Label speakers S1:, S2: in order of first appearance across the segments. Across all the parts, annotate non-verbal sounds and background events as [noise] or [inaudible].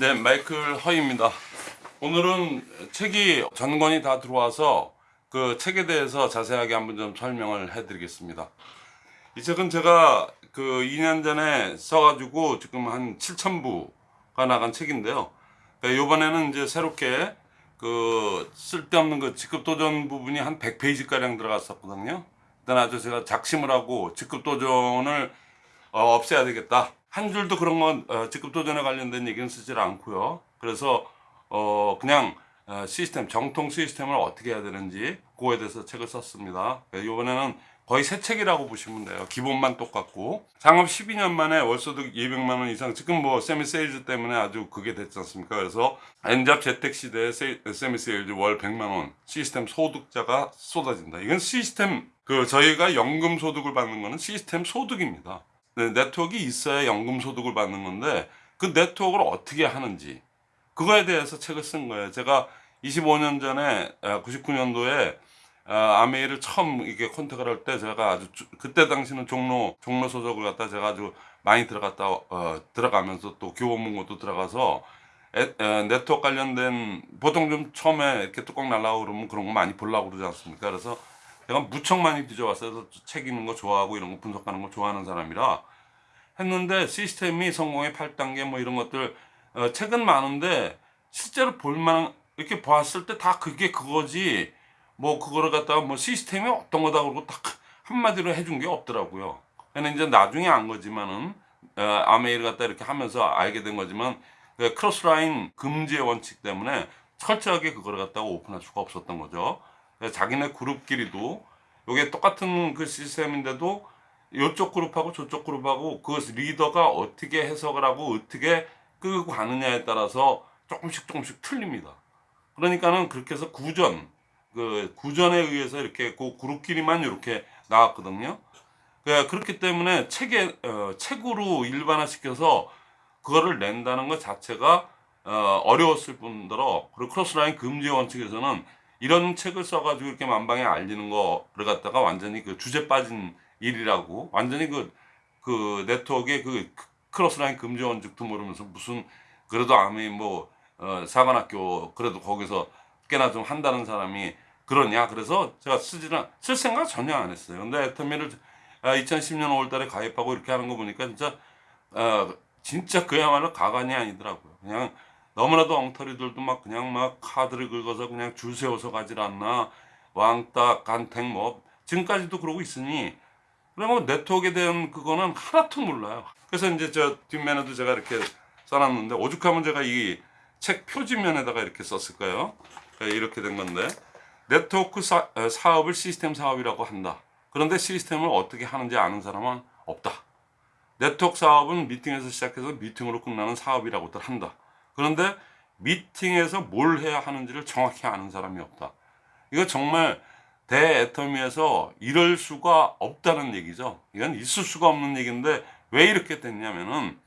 S1: 네, 마이클 허입니다. 오늘은 책이 전권이 다 들어와서 그 책에 대해서 자세하게 한번 좀 설명을 해드리겠습니다. 이 책은 제가 그 2년 전에 써가지고 지금 한 7,000부가 나간 책인데요. 그러니까 이번에는 이제 새롭게 그 쓸데없는 그 직급도전 부분이 한 100페이지가량 들어갔었거든요. 일단 아주 제가 작심을 하고 직급도전을 어, 없애야 되겠다. 한 줄도 그런 건 어, 직급도전에 관련된 얘기는 쓰질 않고요. 그래서 어, 그냥 어, 시스템, 정통 시스템을 어떻게 해야 되는지 그거에 대해서 책을 썼습니다. 이번에는 거의 새 책이라고 보시면 돼요. 기본만 똑같고 창업 12년 만에 월소득 200만 원 이상 지금 뭐 semi sales 때문에 아주 그게 됐지 않습니까? 그래서 N잡 재택 시대에 세, semi sales 월 100만 원 시스템 소득자가 쏟아진다. 이건 시스템 그 저희가 연금 소득을 받는 거는 시스템 소득입니다. 네, 네트워크가 있어야 연금 소득을 받는 건데 그 네트워크를 어떻게 하는지 그거에 대해서 책을 쓴 거예요. 제가 25년 전에 99년도에 아메이를 처음 이게 컨택을 할 때 제가 아주 주, 그때 당시는 종로 종로 소속을 갖다 제가 아주 많이 들어갔다 어, 들어가면서 또 교보문고도 들어가서 에, 에, 네트워크 관련된 보통 좀 처음에 이렇게 뚜껑 날라오고 그러면 그런 거 많이 보려고 그러지 않습니까? 그래서 제가 무척 많이 뒤져왔어요. 그래서 책 읽는 거 좋아하고 이런 거 분석하는 거 좋아하는 사람이라 했는데 시스템이 성공의 8단계 뭐 이런 것들 어, 책은 많은데 실제로 볼만한 이렇게 봤을 때 다 그게 그거지 뭐 그거를 갖다가 뭐 시스템이 어떤 거다 그러고 딱 한마디로 해준 게 없더라고요. 그냥 이제 나중에 안 거지만은 어, 아메이를 갖다 이렇게 하면서 알게 된 거지만 그 크로스라인 금지의 원칙 때문에 철저하게 그거를 갖다가 오픈할 수가 없었던 거죠. 자기네 그룹끼리도 이게 똑같은 그 시스템인데도 이쪽 그룹하고 저쪽 그룹하고 그 리더가 어떻게 해석을 하고 어떻게 끌고 가느냐에 따라서 조금씩 조금씩 틀립니다. 그러니까는 그렇게 해서 구전 그 구전에 의해서 이렇게 그 그룹끼리만 이렇게 나왔거든요. 그 그렇기 때문에 책에 어, 책으로 일반화시켜서 그거를 낸다는 것 자체가 어, 어려웠을 뿐더러 그리고 crossline 금지 원칙에서는 이런 책을 써가지고 이렇게 만방에 알리는 거를 갖다가 완전히 그 주제 빠진 일이라고 완전히 그, 그 네트워크의 그 crossline 금지 원칙도 모르면서 무슨 그래도 아미 뭐 어, 사관학교 그래도 거기서 꽤나 좀 한다는 사람이 그러냐? 그래서 제가 쓰지는 쓸 생각 전혀 안 했어요. 근데 애터미를 2010년 5월달에 가입하고 이렇게 하는 거 보니까 진짜 어, 진짜 그야말로 가관이 아니더라고요. 그냥 너무나도 엉터리들도 막 그냥 막 카드를 긁어서 그냥 줄 세워서 가질 않나 왕따 간택 뭐 지금까지도 그러고 있으니 그러면 네트워크에 대한 그거는 하나도 몰라요 그래서 이제 저 뒷면에도 제가 이렇게 써놨는데 오죽하면 제가 이 책 표지면에다가 이렇게 썼을 까요 이렇게 된 건데 네트워크 사, 업을 시스템 사업이라고 한다. 그런데 시스템을 어떻게 하는지 아는 사람은 없다. 네트워크 사업은 미팅에서 시작해서 미팅으로 끝나는 사업이라고들 한다. 그런데 미팅에서 뭘 해야 하는지를 정확히 아는 사람이 없다. 이거 정말 대애터미에서 이럴 수가 없다는 얘기죠. 이건 있을 수가 없는 얘기인데 왜 이렇게 됐냐면은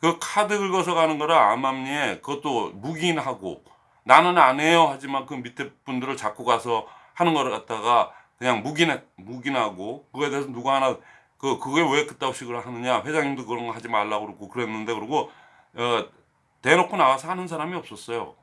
S1: 그 카드 긁어서 가는 거를 암암리에 그것도 묵인하고 나는 안 해요 하지만 그 밑에 분들을 자꾸 가서 하는 거를 갖다가 그냥 묵인 묵인하고 그거에 대해서 누가 하나 그 그게 왜 그따위식으로 하느냐 회장님도 그런 거 하지 말라고 그러고 그랬는데 그러고 어 대놓고 나와서 하는 사람이 없었어요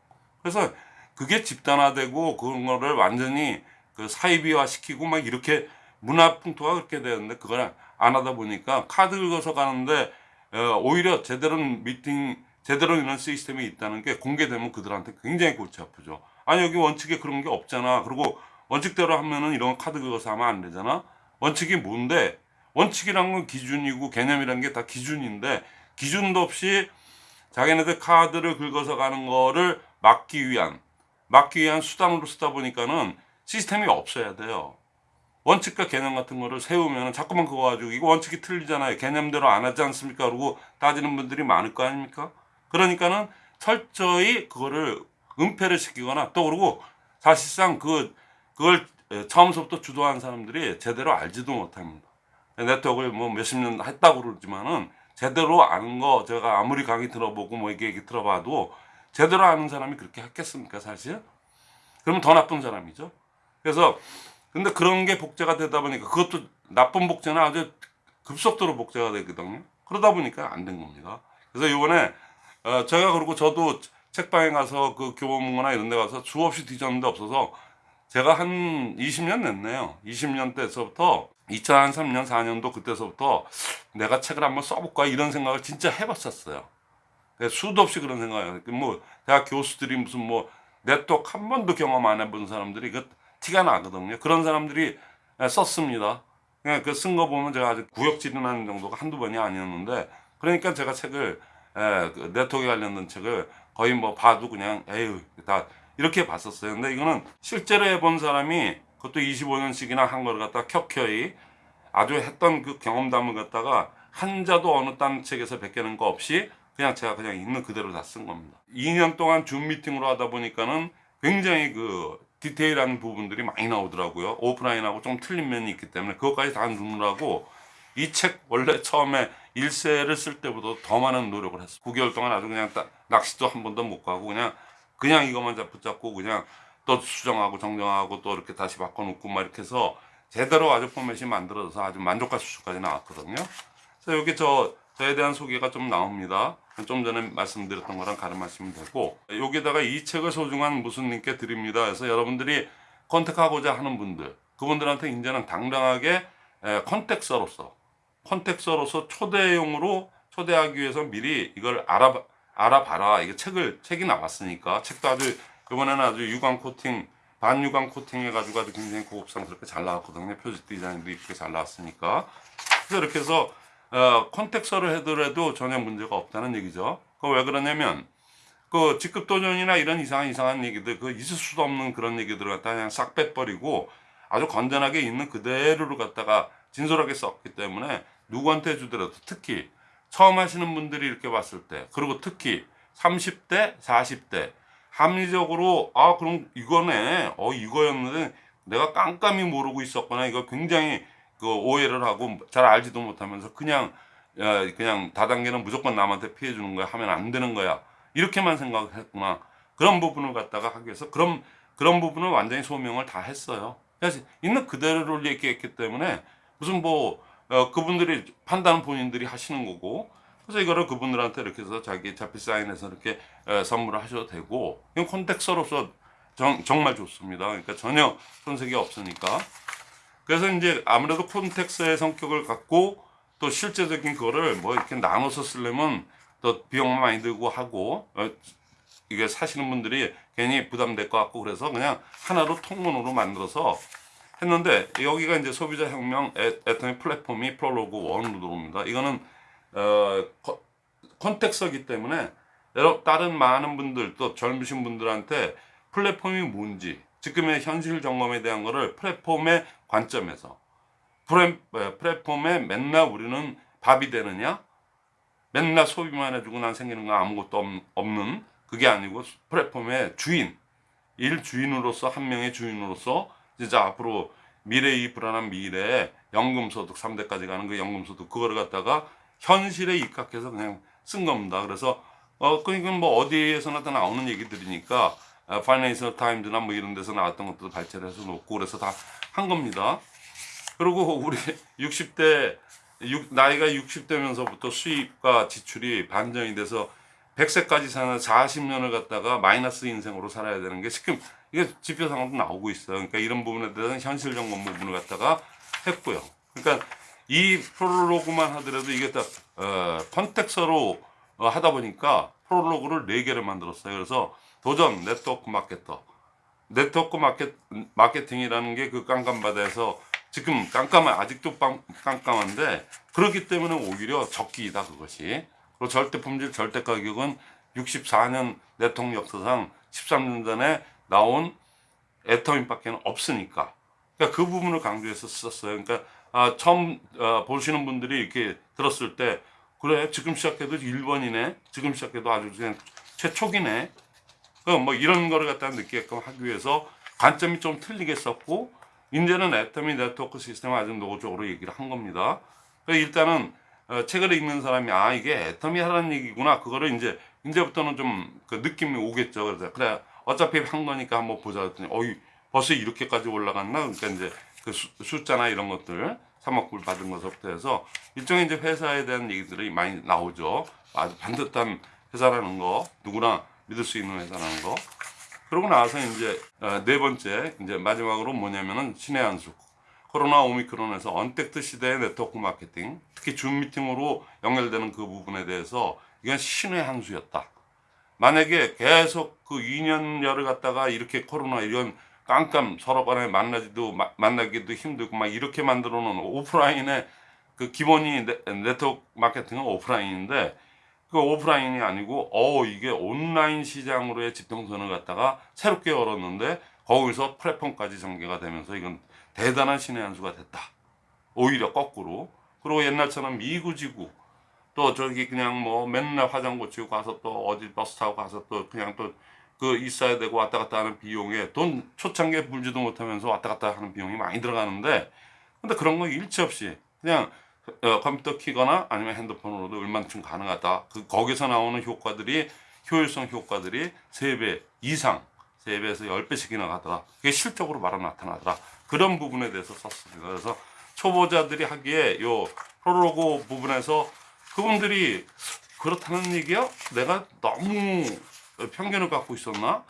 S1: 그래서 그게 집단화되고 그런 거를 완전히 그 사이비화 시키고 막 이렇게 문화 풍토가 그렇게 되는데 그걸 안 하다 보니까 카드 긁어서 가는데 어 오히려 제대로 미팅 제대로 있는 시스템이 있다는 게 공개되면 그들한테 굉장히 골치 아프죠. 아니 여기 원칙에 그런 게 없잖아. 그리고 원칙대로 하면은 이런 카드 긁어서 하면 안 되잖아. 원칙이 뭔데? 원칙이란 건 기준이고 개념이란 게 다 기준인데 기준도 없이 자기네들 카드를 긁어서 가는 거를 막기 위한 막기 위한 수단으로 쓰다 보니까는 시스템이 없어야 돼요. 원칙과 개념 같은 거를 세우면 자꾸만 그거 가지고 이거 원칙이 틀리잖아요. 개념대로 안 하지 않습니까? 그러고 따지는 분들이 많을 거 아닙니까? 그러니까는 철저히 그거를 은폐를 시키거나 또 그러고 사실상 그 그걸 처음부터 주도한 사람들이 제대로 알지도 못합니다. 네트워크를 뭐 몇십 년 했다고 그러지만은 제대로 아는 거 제가 아무리 강의 들어보고 뭐 이게, 이게 들어봐도 제대로 아는 사람이 그렇게 했겠습니까 사실? 그러면 더 나쁜 사람이죠. 그래서 근데 그런 게 복제가 되다 보니까 그것도 나쁜 복제는 아주 급속도로 복제가 되거든요. 그러다 보니까 안 된 겁니다. 그래서 이번에 어, 제가 그리고 저도 책방에 가서 그 교보문고나 이런 데 가서 수없이 뒤졌는데 없어서 제가 한 20년 됐네요. 20년 때서부터 2003년 4년도 그때서부터 내가 책을 한번 써볼까 이런 생각을 진짜 해봤었어요. 수도 없이 그런 생각이에요. 뭐 대학 교수들이 무슨 뭐 네트워크 한 번도 경험 안 해본 사람들이 그 티가 나거든요. 그런 사람들이 썼습니다. 그냥 그쓴거 보면 제가 아주 구역질이나는 정도가 한두 번이 아니었는데 그러니까 제가 책을 에, 그 네트워크에 관련된 책을 거의 뭐 봐도 그냥 에휴 다 이렇게 봤었어요. 근데 이거는 실제로 해본 사람이 그것도 25년씩이나 한 걸 갖다 켜켜이 아주 했던 그 경험담을 갖다가 한자도 어느 딴 책에서 베끼는 거 없이 그냥 제가 그냥 있는 그대로 다 쓴 겁니다. 2년 동안 줌 미팅으로 하다 보니까는 굉장히 그 디테일한 부분들이 많이 나오더라고요. 오프라인하고 좀 틀린 면이 있기 때문에 그것까지 다 누르라고 이 책 원래 처음에 일세를 쓸 때보다 더 많은 노력을 했어. 9개월 동안 아주 그냥 딱 낚시도 한 번도 못 가고 그냥 그냥 이것만 잡- 붙잡고 그냥 또 수정하고 정정하고 또 이렇게 다시 바꿔놓고 막 이렇게 해서 제대로 아주 포맷이 만들어져서 아주 만족할 수준까지 나왔거든요. 그래서 여기 저 저에 대한 소개가 좀 나옵니다. 좀 전에 말씀드렸던 거랑 갈음하시면 되고 여기다가 이 책을 소중한 무슨 님께 드립니다. 그래서 여러분들이 contact하고자 하는 분들 그분들한테 이제는 당당하게 에, contact서로서 contact서로서 초대용으로 초대하기 위해서 미리 이걸 알아 알아봐라. 이게 책을 책이 나왔으니까 책도 아주 이번에는 아주 유광 코팅 반유광 코팅 해가지고 아주 굉장히 고급상스럽게 잘 나왔거든요. 표지 디자인도 이쁘게 잘 나왔으니까 그래서 이렇게 해서 어, 컨택서를 해더라도 전혀 문제가 없다는 얘기죠. 그 왜 그러냐면 그 직급 도전이나 이런 이상한 이상한 얘기들 그 있을 수도 없는 그런 얘기들을 갖다 그냥 싹 빼버리고 아주 건전하게 있는 그대로를 갖다가 진솔하게 썼기 때문에 누구한테 주더라도 특히 처음 하시는 분들이 이렇게 봤을 때 그리고 특히 30대 40대 합리적으로 아 그럼 이거네. 어 이거였는데 내가 깜깜이 모르고 있었거나. 이거 굉장히 그 오해를 하고 잘 알지도 못하면서 그냥 야, 그냥 다단계는 무조건 남한테 피해 주는 거야. 하면 안 되는 거야. 이렇게만 생각을 했구나. 그런 부분을 갖다가 하기 위해서 그런 그런 부분을 완전히 소명을 다 했어요. 그래서 있는 그대로를 얘기했기 때문에 무슨 뭐 어, 그분들이 판단은 본인들이 하시는 거고 그래서 이거를 그분들한테 이렇게 해서 자기 자필 사인해서 이렇게 에, 선물을 하셔도 되고 이건 콘텍스로서 정, 정말 좋습니다 그러니까 전혀 손색이 없으니까 그래서 이제 아무래도 콘텍스의 성격을 갖고 또 실제적인 거를 뭐 이렇게 나눠서 쓰려면 또 비용 많이 들고 하고 어, 이게 사시는 분들이 괜히 부담될 것 같고 그래서 그냥 하나로 통문으로 만들어서 했는데 여기가 이제 소비자 혁명 애- 애터미 플랫폼이 프롤로그 1으로 들어옵니다. 이거는 어, 코- 콘텍스이기 때문에 여러 다른 많은 분들 또 젊으신 분들한테 플랫폼이 뭔지 지금의 현실 점검에 대한 거를 플랫폼의 관점에서 플랫, 에, 플랫폼에 맨날 우리는 밥이 되느냐? 맨날 소비만 해주고 난 생기는 거 아무것도 없- 없는 그게 아니고 플랫폼의 주인 일 주인으로서 한 명의 주인으로서 진짜 앞으로 미래 이 불안한 미래에 연금소득 3대까지 가는 그 연금소득 그거를 갖다가 현실에 입각해서 그냥 쓴 겁니다. 그래서 어 그러니까 뭐 어디에서나 다 나오는 얘기들이니까 어, 파이낸셜 타임즈나 뭐 이런 데서 나왔던 것도 발췌를 해서 놓고 그래서 다 한 겁니다. 그리고 우리 [laughs] 60대 육- 나이가 60대면서부터 수입과 지출이 반전이 돼서 100세까지 사는 40년을 갖다가 마이너스 인생으로 살아야 되는 게 지금 이게 지표상으로 나오고 있어요. 그러니까 이런 부분에 대한 현실 점검 부분을 갖다가 했고요. 그러니까 이 프롤로그만 하더라도 이게 다 어, context로 어, 하다 보니까 프롤로그를 4개를 만들었어요. 그래서 도전 네트워크 마케터. 네트워크 마켓, 마케팅이라는 게 그 깜깜바다에서 지금 깜깜한 아직도 빵, 깜깜한데 그렇기 때문에 오히려 적기이다 그것이. 그리고 절대 품질 절대 가격은 64년 대통령 역사상 13년 전에 나온 애터민 밖에 없으니까. 그러니까 그 부분을 강조해서 썼어요. 그러니까 아, 처음 아, 보시는 분들이 이렇게 들었을 때 그래 지금 시작해도 1번이네. 지금 시작해도 아주 그냥 최초기네. 그뭐 이런 거를 갖다 느끼게끔 하기 위해서 관점이 좀 틀리게 썼고 이제는 애터미 네트워크 시스템을 아주 노골적으로 얘기를 한 겁니다. 그래서 일단은 어, 책을 읽는 사람이 아 이게 애터미 하라는 얘기구나. 그거를 이제 이제부터는 좀 그 느낌이 오겠죠. 그래서 그래 어차피 한 거니까 한번 보자. 했더니 어이 벌써 이렇게까지 올라갔나? 그러니까 이제 그 수- 숫자나 이런 것들 3억 불 받은 것부터 해서 일종의 이제 회사에 대한 얘기들이 많이 나오죠. 아주 반듯한 회사라는 거 누구나 믿을 수 있는 회사라는 거 그러고 나서 이제 어, 네 번째 이제 마지막으로 뭐냐면은 신의 한수 코로나 오미크론에서 언택트 시대의 네트워크 마케팅 특히 줌 미팅으로 연결되는 그 부분에 대해서 이건 신의 한 수였다. 만약에 계속 그 2년여를 갖다가 이렇게 코로나 이런 깜깜 서로 간에 만나지도 마- 만나기도 힘들고 막 이렇게 만들어 놓은 오프라인의 그 기본이 네, 네트워크 마케팅은 오프라인인데 그 오프라인이 아니고 어 이게 온라인 시장으로의 집통선을 갖다가 새롭게 열었는데 거기서 플랫폼까지 전개가 되면서 이건 대단한 신의 한 수가 됐다. 오히려 거꾸로. 그리고 옛날처럼 미구지구 또 저기 그냥 뭐 맨날 화장 고치고 가서 또 어디 버스 타고 가서 또 그냥 또 그 있어야 되고 왔다 갔다 하는 비용에 돈 초창기에 불지도 못하면서 왔다 갔다 하는 비용이 많이 들어가는데 근데 그런 거 일치 없이 그냥 어, 컴퓨터 키거나 아니면 핸드폰으로도 얼만큼 가능하다. 그 거기서 나오는 효과들이 효율성 효과들이 3배 이상 3배에서 10배씩이나 가더라. 그게 실적으로 바로 나타나더라. 그런 부분에 대해서 썼습니다. 그래서 초보자들이 하기에 요 프로로고 부분에서 그분들이 그렇다는 얘기야? 내가 너무 편견을 갖고 있었나?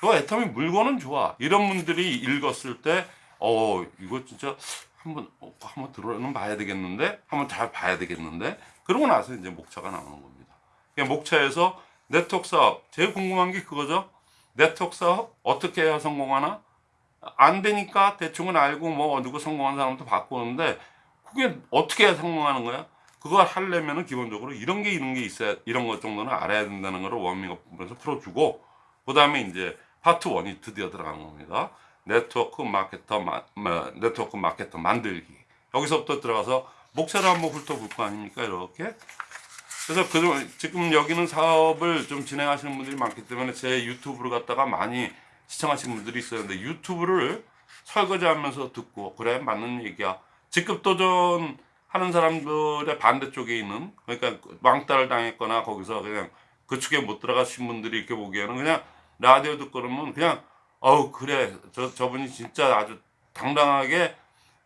S1: 그 애터미 물건은 좋아. 이런 분들이 읽었을 때, 어, 이거 진짜 한번, 어, 한번 들어는 봐야 되겠는데? 한번 잘 봐야 되겠는데? 그러고 나서 이제 목차가 나오는 겁니다. 목차에서 네트워크 사업, 제일 궁금한 게 그거죠. 네트워크 사업 어떻게 해야 성공하나? 안 되니까 대충은 알고 뭐 누구 성공한 사람도 바꾸는데 그게 어떻게 해야 성공하는 거야? 그걸 하려면은 기본적으로 이런 게 이런 게 있어야 이런 것 정도는 알아야 된다는 거를 워밍업 부분에서 풀어주고 그 다음에 이제 파트 1이 드디어 들어가는 겁니다. 네트워크 마케터 마, 마- 네트워크 마케터 만들기 여기서부터 들어가서 목차를 한번 훑어볼 거 아닙니까 이렇게 그래서 그 지금 여기는 사업을 좀 진행하시는 분들이 많기 때문에 제 유튜브를 갖다가 많이 시청하시는 분들이. 근데 유튜브를 설거지하면서 듣고 그래 맞는 얘기야. 직급 도전 하는 사람들의 반대쪽에 있는 그러니까 왕따를 당했거나 거기서 그냥 그 축에 못 들어가신 분들이 이렇게 보기에는 그냥 라디오 듣고 그러면 그냥 어우 그래. 저 저분이 진짜 아주 당당하게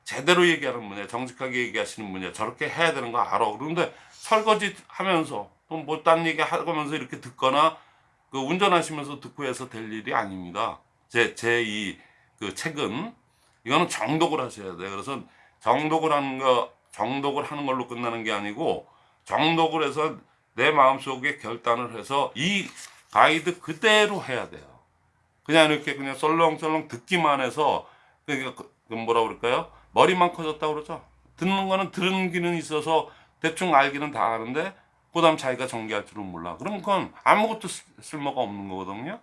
S1: 제대로 얘기하는 분이야 정직하게 얘기하시는 분이야 저렇게 해야 되는 거 알아. 그런데 설거지 하면서 또뭐딴 얘기 하면서 이렇게 듣거나 그 운전하시면서 듣고 해서 될 일이 아닙니다. 제 제 이 그 책은 이거는 정독을 하셔야 돼요. 그래서 정독을 하는 거 정독을 하는 걸로 끝나는 게 아니고 정독을 해서 내 마음속에 결단을 해서 이 가이드 그대로 해야 돼요 그냥 이렇게 그냥 썰렁썰렁 듣기만 해서 그러니까 그- 그 뭐라 그럴까요? 머리만 커졌다 그러죠. 듣는 거는 들은 귀는 있어서 대충 알기는 다 아는데 그 다음 자기가 전개할 줄은 몰라. 그럼 그건 아무것도 쓸- 쓸모가 없는 거거든요.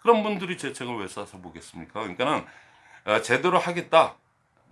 S1: 그런 분들이 제 책을 왜 써서 보겠습니까? 그러니까는 어, 제대로 하겠다.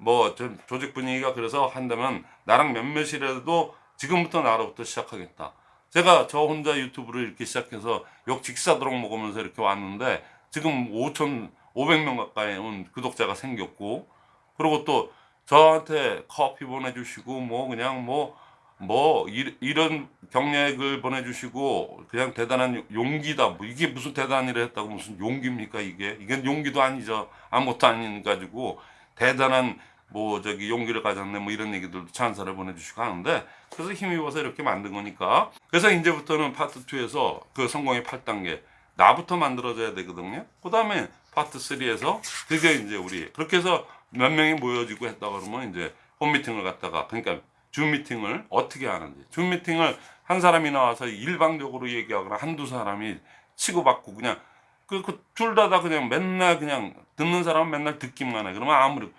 S1: 뭐 좀 조직 분위기가 그래서 한다면 나랑 몇몇이라도 지금부터 나로부터 시작하겠다. 제가 저 혼자 유튜브를 이렇게 시작해서 욕 직사도록 먹으면서 이렇게 왔는데 지금 5,500명 가까이 온 구독자가 생겼고 그리고 또 저한테 커피 보내주시고 뭐 그냥 뭐뭐 이런 경력을 보내주시고 그냥 대단한 용기다. 뭐 이게 무슨 일을 했다고 무슨 용기입니까 이게? 이건 용기도 아니죠. 아무것도 아닌 가지고 대단한 뭐 저기 용기를 가졌네 뭐 이런 얘기들도 찬사를 보내주시고 하는데 그래서 힘입어서 이렇게 만든 거니까. 그래서 이제부터는 파트 2에서 그 성공의 8단계 나부터 만들어져야 되거든요. 그 다음에 파트 3에서 드디어 이제 우리 그렇게 해서 몇 명이 모여지고 했다 그러면 이제 홈미팅을 갖다가 그러니까 줌 미팅을 어떻게 하는지. 줌 미팅을 한 사람이 나와서 일방적으로 얘기하거나 한두 사람이 치고받고 그냥 그둘 다다 그냥 맨날 그냥 듣는 사람은 맨날 듣기만 해. 그러면 아무리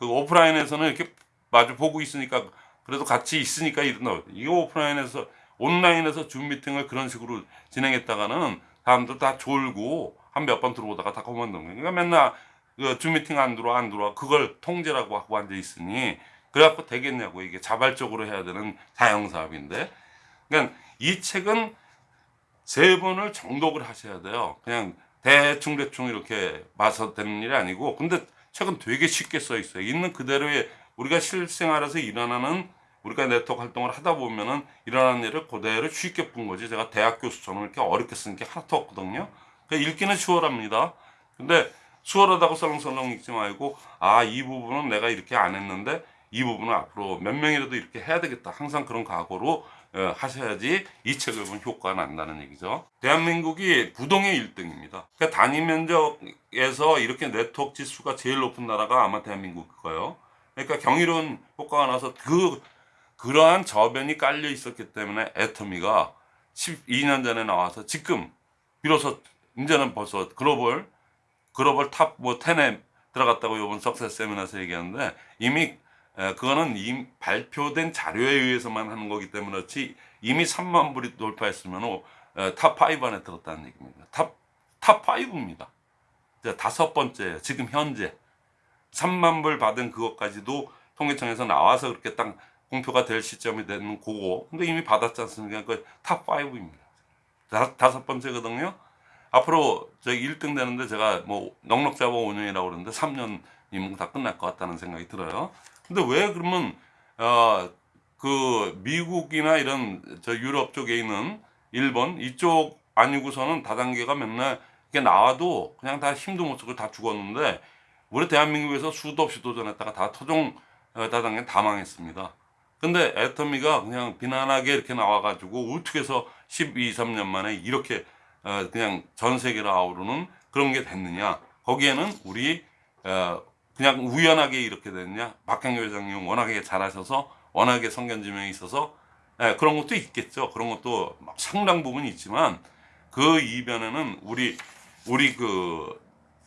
S1: 그 오프라인에서는 이렇게 마주 보고 있으니까 그래도 같이 있으니까 이런 이게 오프라인에서 온라인에서 줌 미팅을 그런 식으로 진행했다가는 사람들 다 졸고 한 몇 번 들어오다가 다 그만두는 거예요. 그러니까 맨날 그줌 미팅 안 들어와 안 들어와 그걸 통제라고 하고 앉아 있으니 그래갖고 되겠냐고 이게 자발적으로 해야 되는 사형 사업인데 그러니까 이 책은 세 번을 정독을 하셔야 돼요. 그냥 대충 대충 이렇게 봐서 되는 일이 아니고 근데 책은 되게 쉽게 써 있어요. 있는 그대로의 우리가 실생활에서 일어나는 우리가 네트워크 활동을 하다 보면은 일어나는 일을 그대로 쉽게 푼 거지. 제가 대학 교수처럼 이렇게 어렵게 쓴게 하나도 없거든요. 그러니까 읽기는 수월합니다. 근데 수월하다고 썰렁썰렁 읽지 말고 아 이 부분은 내가 이렇게 안 했는데 이 부분은 앞으로 몇 명이라도 이렇게 해야 되겠다. 항상 그런 각오로 어, 하셔야지 이 책을 보면 효과가 난다는 얘기죠. 대한민국이 부동의 1등입니다. 그러니까 단위 면적에서 이렇게 네트워크 지수가 제일 높은 나라가 아마 대한민국일 거예요. 그러니까 경이로운 효과가 나서 그 그러한 저변이 깔려 있었기 때문에 애터미가 12년 전에 나와서 지금 비로소 이제는 벌써 글로벌 글로벌 top 뭐 10에 들어갔다고 이번 success 세미나에서 얘기하는데 이미 에, 그거는 이미 발표된 자료에 의해서만 하는 거기 때문에 그렇지 이미 3만 불이 돌파했으면 어, top 5 안에 들었다는 얘기입니다. top, top 5입니다. 다섯 번째예요. 지금 현재 3만 불 받은 그것까지도 통계청에서 나와서 그렇게 딱 공표가 될 시점이 되는 그거. 근데 이미 받았지 않습니까? 그 top 5입니다. 다섯 번째거든요. 앞으로 저기 1등 되는데 제가 뭐 넉넉 잡아 5년이라고 그러는데 3년이면 다 끝날 것 같다는 생각이 들어요. 근데 왜 그러면 어 그 미국이나 이런 저 유럽 쪽에 있는 일본 이쪽 아니고서는 다단계가 맨날 이게 나와도 그냥 다 힘도 못 쓰고 다 죽었는데 우리 대한민국에서 수도 없이 도전했다가 다 토종 어, 다단계 다 망했습니다. 근데 애터미가 그냥 비난하게 이렇게 나와가지고 해서 12, 3년 만에 이렇게 어, 그냥 전 세계를 아우르는 그런 게 됐느냐. 거기에는 우리 어, 그냥 우연하게 이렇게 됐냐. 박형규 회장님 워낙에 잘하셔서 워낙에 성견지명이 있어서 예, 그런 것도 있겠죠. 그런 것도 막 상당 부분 있지만 그 이변에는 우리 우리 그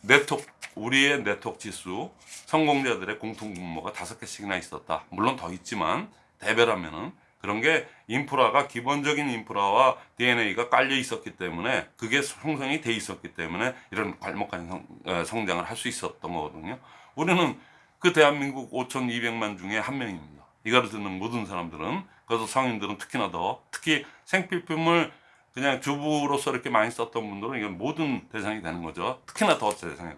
S1: 네트워크 우리의 네트워크 지수 성공자들의 공통 분모가 다섯 개씩이나 있었다. 물론 더 있지만 대별하면은 그런 게 인프라가 기본적인 인프라와 DNA가 깔려 있었기 때문에 그게 형성이 돼 있었기 때문에 이런 발목한 성, 어, 성장을 할 수 있었던 거거든요. 우리는 그 대한민국 5,200만 중에 한 명입니다. 이거를 듣는 모든 사람들은 그래서 성인들은 특히나 더 특히 생필품을 그냥 주부로서 이렇게 많이 썼던 분들은 이건 모든 대상이 되는 거죠. 특히나 더 대상이.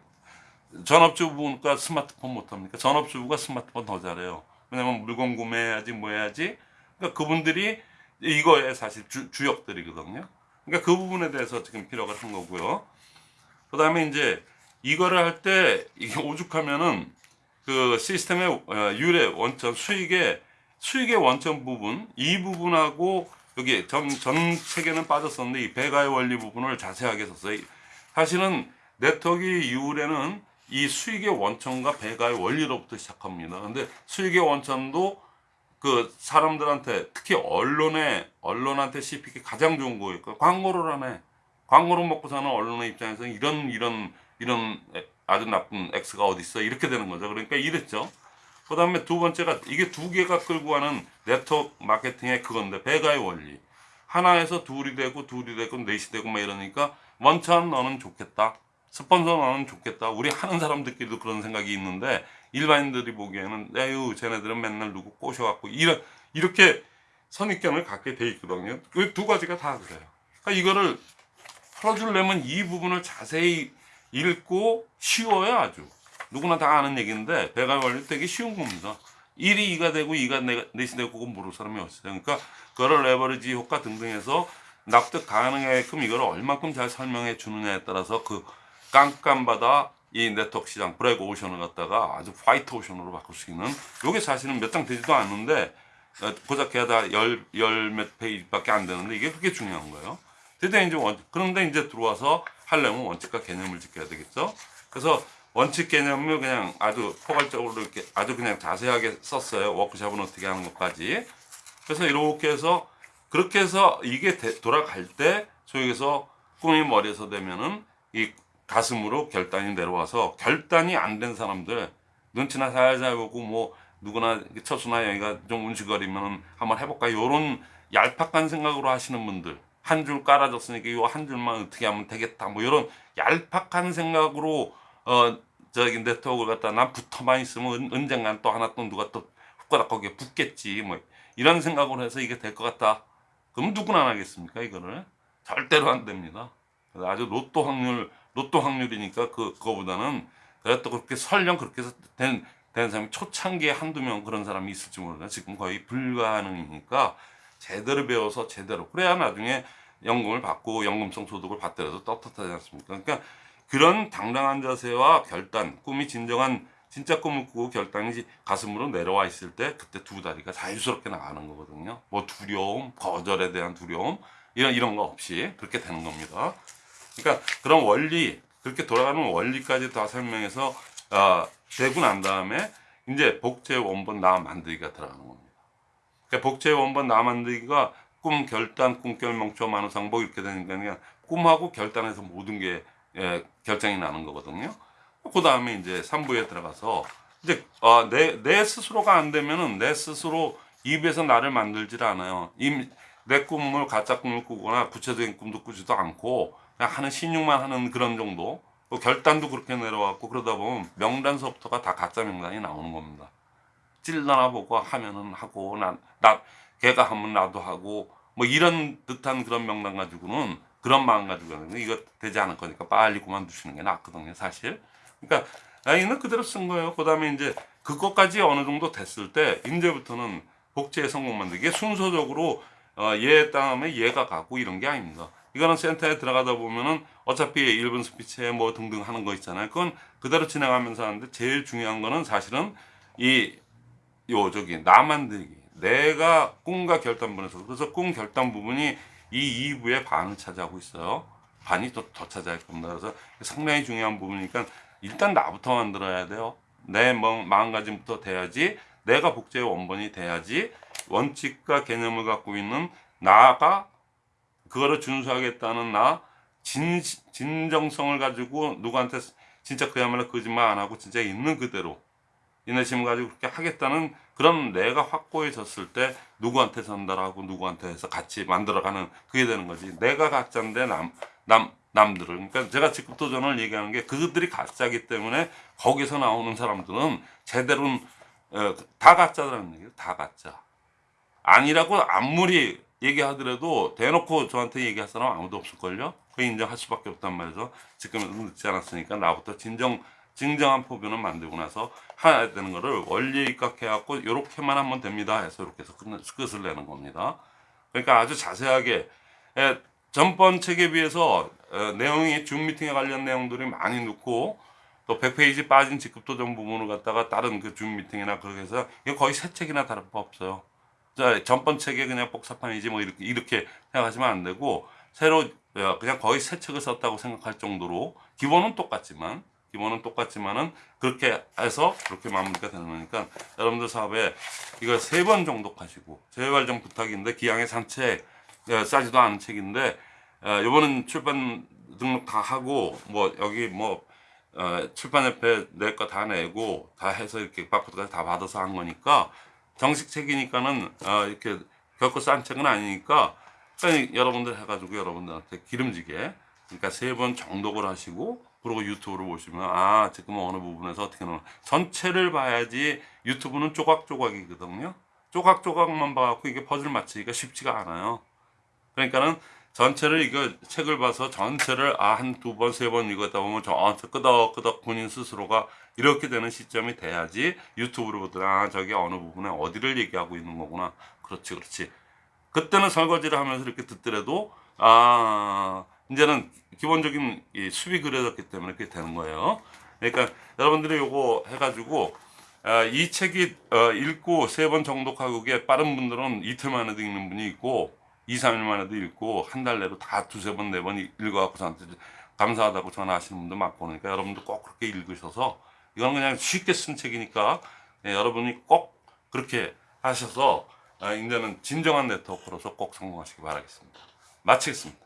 S1: 전업주부가 스마트폰 못합니까? 전업주부가 스마트폰 더 잘해요. 왜냐면 물건 구매해야지 뭐 해야지. 그러니까 그분들이 이거에 사실 주, 주역들이거든요. 그러니까 그 부분에 대해서 지금 피력을 한 거고요. 그 다음에 이제 이거를 할 때 이게 오죽하면은 그 시스템의 어, 유래 원천 수익의 수익의 원천 부분 이 부분하고 여기 전, 전 책에는 빠졌었는데 이 배가의 원리 부분을 자세하게 썼어요. 사실은 네트워크 유래는 이 수익의 원천과 배가의 원리로부터 시작합니다. 근데 수익의 원천도 그 사람들한테 특히 언론에 언론한테 씹히기 가장 좋은 거예요. 광고를 하네. 광고를 먹고 사는 언론의 입장에서 이런 이런 이런 아주 나쁜 X가 어디 있어 이렇게 되는 거죠. 그러니까 이랬죠. 그 다음에 두 번째가 이게 두 개가 끌고 가는 네트워크 마케팅의 그건데 배가의 원리. 하나에서 둘이 되고 둘이 되고 넷이 되고 막 이러니까 원천 너는 좋겠다. 스폰서 너는 좋겠다. 우리 하는 사람들끼리도 그런 생각이 있는데 일반인들이 보기에는 에휴 쟤네들은 맨날 누구 꼬셔갖고 이런 이렇게 선입견을 갖게 돼 있거든요. 그 두 가지가 다 그래요. 그러니까 이거를 풀어주려면 이 부분을 자세히 읽고 쉬워요 아주. 누구나 다 아는 얘기인데 배가 원리 되게 쉬운 겁니다. 1이 2가 되고 2가 넷이 되고 그건 모를 사람이 없어요. 그러니까 그거를 레버리지 효과 등등 해서 납득 가능하게끔 이걸 얼만큼 잘 설명해 주느냐에 따라서 그 깜깜바다 이 네트워크 시장 black ocean을 갖다가 아주 white ocean으로 바꿀 수 있는 요게 사실은 몇 장 되지도 않는데 어, 고작 게다 열열몇 페이지밖에 안 되는데 이게 그게 중요한 거예요. 드디어 이제 원, 그런데 이제 들어와서 하려면 원칙과 개념을 지켜야 되겠죠. 그래서 원칙 개념을 그냥 아주 포괄적으로 이렇게 아주 그냥 자세하게 썼어요. 워크샵은 어떻게 하는 것까지. 그래서 이렇게 해서 그렇게 해서 이게 되, 돌아갈 때 소위에서 꿈이 머리에서 되면은 이 가슴으로 결단이 내려와서 결단이 안 된 사람들 눈치나 살살 보고 뭐 누구나 처수나 여기가 좀 운시거리면 한번 해볼까 요런 얄팍한 생각으로 하시는 분들 한 줄 깔아줬으니까 요한 줄만 어떻게 하면 되겠다. 뭐 요런 얄팍한 생각으로 어 저기 네트워크를 갖다 난 붙어만 있으면 은, 언젠간 또 하나 또 누가 또 훅가닥 거기에 붙겠지. 뭐 이런 생각으로 해서 이게 될 것 같다. 그럼 누구나 안 하겠습니까 이거를? 절대로 안 됩니다. 아주 로또 확률 로또 확률이니까 그 그거보다는 그래도 또 그렇게 설령 그렇게 해서 된, 된 사람이 초창기에 한두 명 그런 사람이 있을지 모르나 지금 거의 불가능이니까 제대로 배워서 제대로 그래야 나중에 연금을 받고 연금성 소득을 받더라도 떳떳하지 않습니까? 그러니까 그런 당당한 자세와 결단, 꿈이 진정한 진짜 꿈을 꾸고 결단이 가슴으로 내려와 있을 때 그때 두 다리가 자유스럽게 나가는 거거든요. 뭐 두려움, 거절에 대한 두려움 이런 이런 거 없이 그렇게 되는 겁니다. 그러니까 그런 원리 그렇게 돌아가는 원리까지 다 설명해서 아, 되고 난 다음에 이제 복제 원본 나 만들기가 들어가는 겁니다. 그러니까 복제 원본 나 만들기가 꿈 결단 꿈결 명초 만우 상복 이렇게 되니까 그냥 꿈하고 결단해서 모든 게 예, 결정이 나는 거거든요. 그 다음에 이제 3부에 들어가서 이제 어, 내, 내 스스로가 안 되면은 내 스스로 입에서 나를 만들질 않아요. 이, 내 꿈을 가짜 꿈을 꾸거나 구체적인 꿈도 꾸지도 않고 그냥 하는 신용만 하는 그런 정도. 또 결단도 그렇게 내려왔고 그러다 보면 명단서부터가 다 가짜 명단이 나오는 겁니다. 찔러나 보고 하면은 하고 나, 나 걔가 하면 나도 하고 뭐 이런 듯한 그런 명단 가지고는 그런 마음 가지고 는 이거 되지 않을 거니까 빨리 그만두시는 게 낫거든요 사실. 그러니까 아이는 그대로 쓴 거예요. 그 다음에 이제 그것까지 어느 정도 됐을 때 이제부터는 복제의 성공 만들기 순서적으로 어, 얘 다음에 얘가 가고 이런 게 아닙니다. 이거는 센터에 들어가다 보면은 어차피 1분 스피치에 뭐 등등 하는 거 있잖아요. 그건 그대로 진행하면서 하는데 제일 중요한 거는 사실은 이 요 저기 나 만들기. 내가 꿈과 결단 부분에서. 그래서 꿈 결단 부분이 이 2부의 반을 차지하고 있어요. 반이 또 더 차지할 겁니다. 그래서 상당히 중요한 부분이니까 일단 나부터 만들어야 돼요. 내 뭐- 마음가짐부터 돼야지. 내가 복제의 원본이 돼야지. 원칙과 개념을 갖고 있는 나가 그거를 준수하겠다는 나 진, 진정성을 가지고 누구한테 진짜 그야말로 거짓말 안 하고 진짜 있는 그대로 인내심을 가지고 그렇게 하겠다는 그런 내가 확고해졌을 때 누구한테 전달하고 누구한테 해서 같이 만들어가는 그게 되는 거지. 내가 가짜인데 남, 남, 남들을. 그러니까 제가 직급 도전을 얘기하는 게 그들이 가짜기 때문에 거기서 나오는 사람들은 제대로 어, 다 가짜라는 얘기예요. 다 가짜. 아니라고 아무리 얘기하더라도 대놓고 저한테 얘기할 사람 아무도 없을걸요? 그 인정할 수밖에 없단 말이죠. 지금은 늦지 않았으니까 나부터 진정 진정한 포뷰는 만들고 나서 해야 되는 거를 원리 입각해갖고 요렇게만 하면 됩니다. 해서 이렇게 해서 끝, 끝을 내는 겁니다. 그러니까 아주 자세하게 에, 전번 책에 비해서 에, 내용이 줌 미팅에 관련 내용들이 많이 넣고 또 100페이지 빠진 직급도전 부분을 갖다가 다른 그 줌 미팅이나 그렇게 해서 거의 새 책이나 다를 바 없어요. 자, 전번 책에 그냥 복사판이지 뭐 이렇게 이렇게 생각하시면 안 되고 새로 어, 그냥 거의 새 책을 썼다고 생각할 정도로 기본은 똑같지만 기본은 똑같지만은 그렇게 해서 그렇게 마무리가 되는 거니까 여러분들 사업에 이거 세 번 정도 하시고 제발 좀 부탁인데 기왕의 산책 예, 싸지도 않은 책인데 어, 이번은 출판 등록 다 하고 뭐 여기 뭐 어, 출판협회 내 거 다 내고 다 해서 이렇게 바코드까지 다 받아서 한 거니까 정식 책이니까는 어, 이렇게 겪고 싼 책은 아니니까 그러니까 여러분들 해가지고 여러분들한테 기름지게 그러니까 세 번 정독을 하시고 그리고 유튜브를 보시면 아 지금 어느 부분에서 어떻게 나오나. 전체를 봐야지 유튜브는 조각조각이거든요. 조각조각만 봐갖고 이게 퍼즐 맞추기가 쉽지가 않아요. 그러니까는 전체를 이거 책을 봐서 전체를 아 한 두 번 세 번 읽었다 보면 저 끄덕끄덕 본인 스스로가 이렇게 되는 시점이 돼야지 유튜브로 보더라 아 저게 어느 부분에 어디를 얘기하고 있는 거구나. 그렇지 그렇지. 그때는 설거지를 하면서 이렇게 듣더라도 아 이제는 기본적인 이 수비 그려졌기 때문에 그렇게 되는 거예요 그러니까 여러분들이 요거 해가지고 아, 이 책이 어, 읽고 세 번 정독하고 게 빠른 분들은 이틀 만에도 읽는 분이 있고 2, 3일 만에도 읽고 한 달 내로 다 두세 번, 네 번 읽어갖고 저한테 감사하다고 전화하시는 분도 많고 그러니까 여러분도 꼭 그렇게 읽으셔서 이건 그냥 쉽게 쓴 책이니까 예, 여러분이 꼭 그렇게 하셔서 아, 이제는 진정한 네트워크로서 꼭 성공하시기 바라겠습니다. 마치겠습니다.